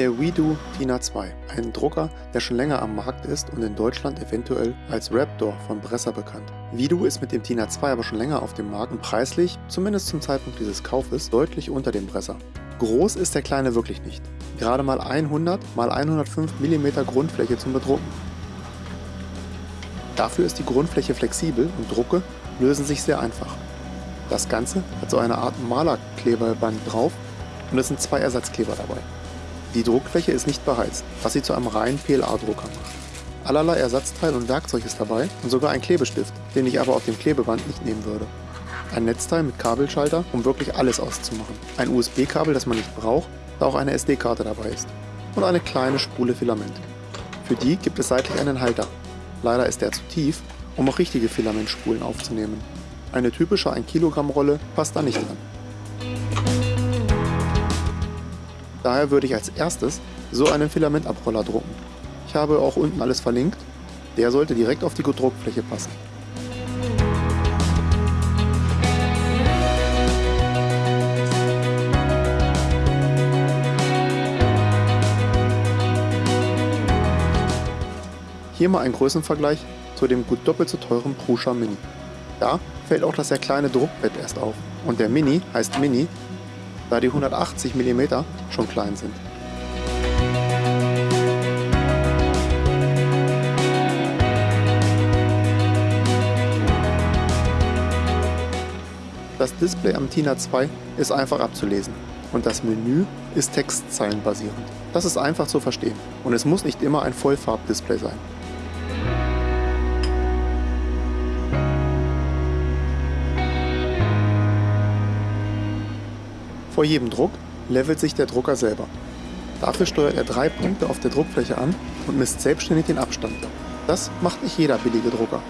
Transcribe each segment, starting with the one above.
Der WeDo Tina 2, ein Drucker, der schon länger am Markt ist und in Deutschland eventuell als Raptor von Bresser bekannt. WeDo ist mit dem Tina 2 aber schon länger auf dem Markt und preislich, zumindest zum Zeitpunkt dieses Kaufes, deutlich unter dem Bresser. Groß ist der kleine wirklich nicht. Gerade mal 100 x 105 mm Grundfläche zum Bedrucken. Dafür ist die Grundfläche flexibel und Drucke lösen sich sehr einfach. Das Ganze hat so eine Art Malerkleberband drauf und es sind zwei Ersatzkleber dabei. Die Druckfläche ist nicht beheizt, was sie zu einem reinen PLA-Drucker macht. Allerlei Ersatzteil und Werkzeug ist dabei und sogar ein Klebestift, den ich aber auf dem Klebeband nicht nehmen würde. Ein Netzteil mit Kabelschalter, um wirklich alles auszumachen. Ein USB-Kabel, das man nicht braucht, da auch eine SD-Karte dabei ist. Und eine kleine Spule Filament. Für die gibt es seitlich einen Halter. Leider ist der zu tief, um auch richtige Filamentspulen aufzunehmen. Eine typische 1 Kilogramm Rolle passt da nicht dran. Daher würde ich als erstes so einen Filamentabroller drucken. Ich habe auch unten alles verlinkt. Der sollte direkt auf die Druckfläche passen. Hier mal ein Größenvergleich zu dem gut doppelt so teuren Prusa Mini. Da fällt auch das sehr kleine Druckbett erst auf und der Mini heißt Mini, da die 180 mm schon klein sind. Das Display am Tina 2 ist einfach abzulesen und das Menü ist textzeilenbasierend. Das ist einfach zu verstehen und es muss nicht immer ein Vollfarbdisplay sein. Vor jedem Druck levelt sich der Drucker selber. Dafür steuert er drei Punkte auf der Druckfläche an und misst selbstständig den Abstand. Das macht nicht jeder billige Drucker.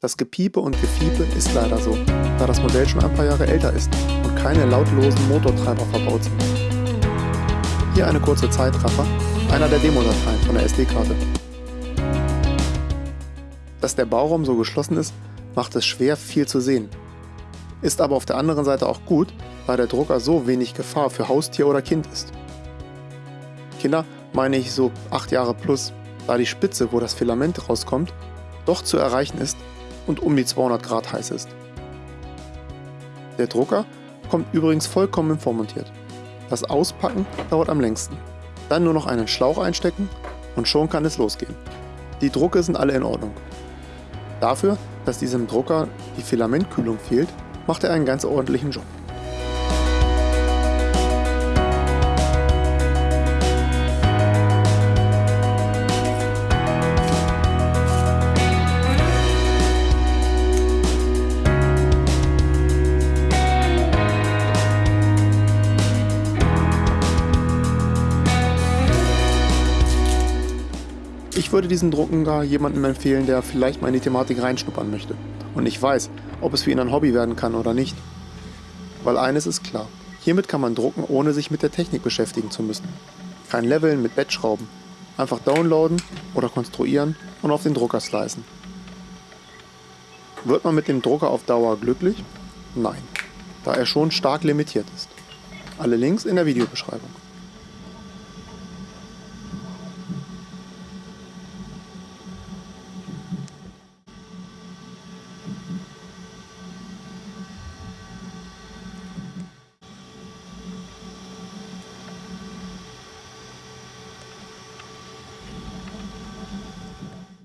Das Gepiepe und Gefiepe ist leider so, da das Modell schon ein paar Jahre älter ist und keine lautlosen Motortreiber verbaut sind. Hier eine kurze Zeitraffer, einer der Demodateien von der SD-Karte. Dass der Bauraum so geschlossen ist, macht es schwer viel zu sehen ist aber auf der anderen Seite auch gut, weil der Drucker so wenig Gefahr für Haustier oder Kind ist. Kinder meine ich so 8 Jahre plus, da die Spitze, wo das Filament rauskommt, doch zu erreichen ist und um die 200 Grad heiß ist. Der Drucker kommt übrigens vollkommen vormontiert. Das Auspacken dauert am längsten. Dann nur noch einen Schlauch einstecken und schon kann es losgehen. Die Drucke sind alle in Ordnung. Dafür, dass diesem Drucker die Filamentkühlung fehlt, macht er einen ganz ordentlichen Job. Ich würde diesen Drucken gar jemandem empfehlen, der vielleicht mal in die Thematik reinschnuppern möchte und nicht weiß, ob es für ihn ein Hobby werden kann oder nicht. Weil eines ist klar, hiermit kann man drucken, ohne sich mit der Technik beschäftigen zu müssen. Kein Leveln mit Bettschrauben. Einfach downloaden oder konstruieren und auf den Drucker slicen. Wird man mit dem Drucker auf Dauer glücklich? Nein, da er schon stark limitiert ist. Alle Links in der Videobeschreibung.